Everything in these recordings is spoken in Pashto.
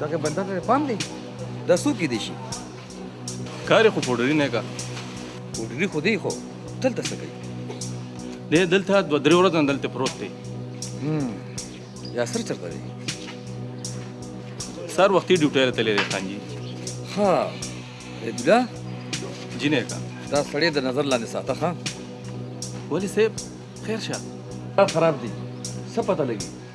دغه بندر ته پام دی دا څو کې دی شي کار خو پوډری نه کا پوډری خو دی خو دلته څه کوي دی دلته دوه درې ورځې دلته پروت دی یا سر چرته دی سر وختي ډیوټي ته تللی دی خان جی ها ابلا جنې کا دا سړی د نظر لاندې ساته ښه ولی صاحب خیر شه خراب دی څه پته لګي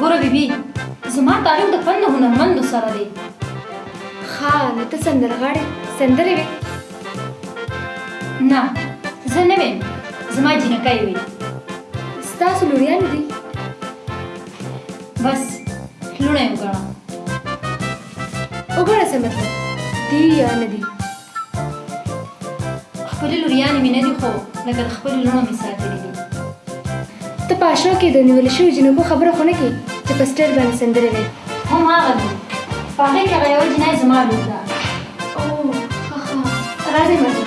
ګوره بیبي زما تعلق د فن هنرمندو سره دی ښه نو ته سندرغاړې سندرې وې نه زه نه ویم زما جینکۍ وي ستاسو لوریان دي بس لوڼی وګڼه وګڼه څه مطلب دی یا نه دی خپلې لوریانې مې نه دي خو لکه د خپلو لوڼو مې ساتلي دي ته په اشو کې د نیول شوي جنوبو خبره خو نه کې چې په سټیج باندې سندرې وې هم هغه دی په هغې کې هغه یوه جنۍ زما لور ده او ښه ښه راځئ مزه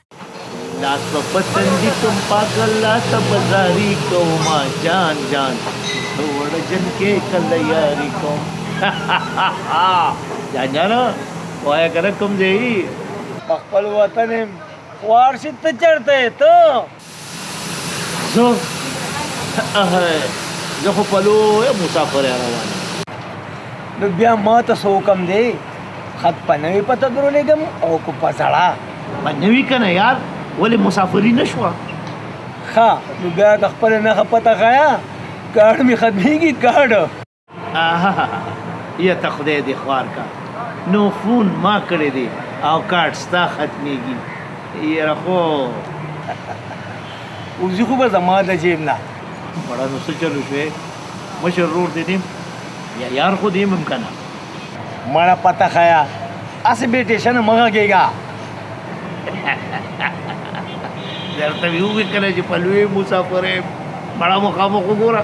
لاس په پتندي کوم پاک الله ته بازاري کوم جان جان وړ جن کې کله یاري کوم جان جان وای کنه کوم دی خپل وطن وارشي ته چرته ته زه زه خو په لویه مسافرۍ روان یم نو بیا ما ته څه حکم دی خط په نوې پته درولېږم او که په زړه په نوي که نه یار ولې مسافري نه شوه ښه نو بیا که خپله نښه پته ښیه کارډ مې ختمېږي کارډ یا ته خدای دې خوار کا نو فون ما کړی دی او کارت ستا ختمیږي یره خو اوزی خو به زما د جیب نه وړه نو څه چلو شوې مشر رور دې نیم یا یار خو دې مم کنه مړه پته خیا اسې بیټې شنه مغه کېګا درته ویو کله چې په لوی مسافر مړه مخامخ وګوره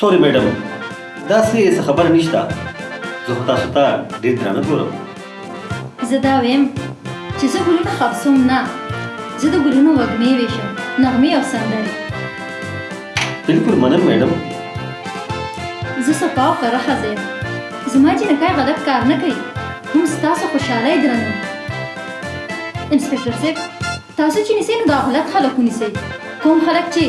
سوري میډم دا څه څه خبر نشته زه خو تاسو ته ډېر درانه ګورم زه دا ویم چې زه ګلونه خرڅوم نه زه د ګلونو وږمې ویشم نغمې او سندرې بالکل منم میډم زه صفا او کره ښځه یم زما جینکۍ غلط کار نه کوي هم ستاسو خوشحالۍ درنوي انسپکټر صاحب تاسو چې نیسئ نو دا غلط خلک ونیسئ کوم خلک چې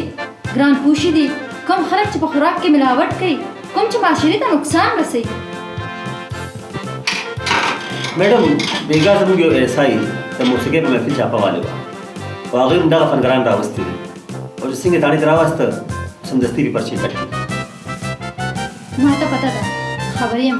ګران پوشي دي کوم خلک چې په خوراک کې ملاوټ کوي کوم چې معاشرې ته نقصان رسوي میډم بیګا زموږ یو ایس آی د موسیقۍ په محفل چاپه والي وه او هغوی هم دغه فنګران راوستي دي او چې څنګه تاڼې ته راوسته سمدستي یې پرچې کټ کړي ما ته پته ده خبر یم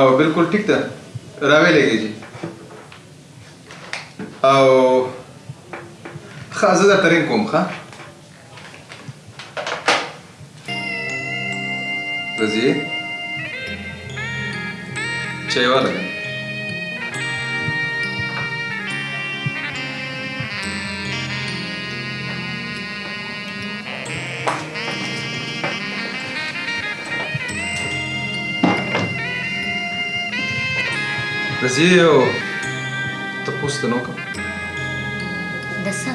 او بالکل ټیک ده راوې لګې جی او خا زه دا ترین کوم خا رزي چای والا زه یو تپوس ته نو کوم د څه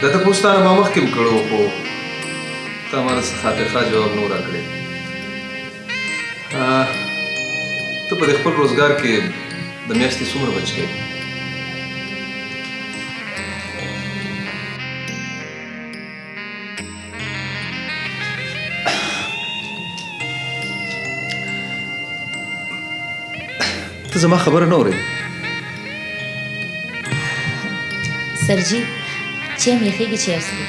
د تپوس ته ما مخکې کړو خو تا ما څه خاطر ښه جواب نو راکړې ته په خپل روزګار کې د میاشتې څومره بچ کوي ته زما خبره نه اورې سرجی چې مې خېږي چې ارسلې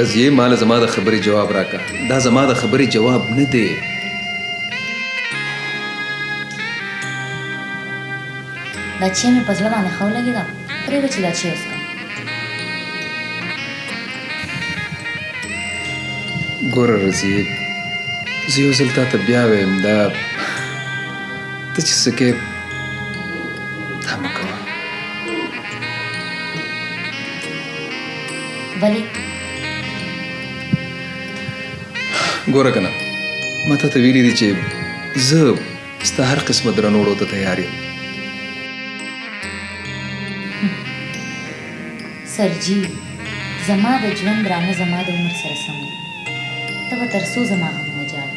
رضیه مال زما د خبرې جواب راکا دا زما د خبرې جواب نه دی دا چې مې په زړه باندې خو لګي دا پرې به چې دا چې اوس ګوره رضیه زه یو ځل تا ته بیا وایم دا ته چې څه کې ولی ګوره کنه ما ته ویلي دي چې زه ستا هر قسمه درنوړو ته تیار یم سرجی زما د ژوند درانه زما د عمر سره سم دی ته به تر څو زما غمونه جاړې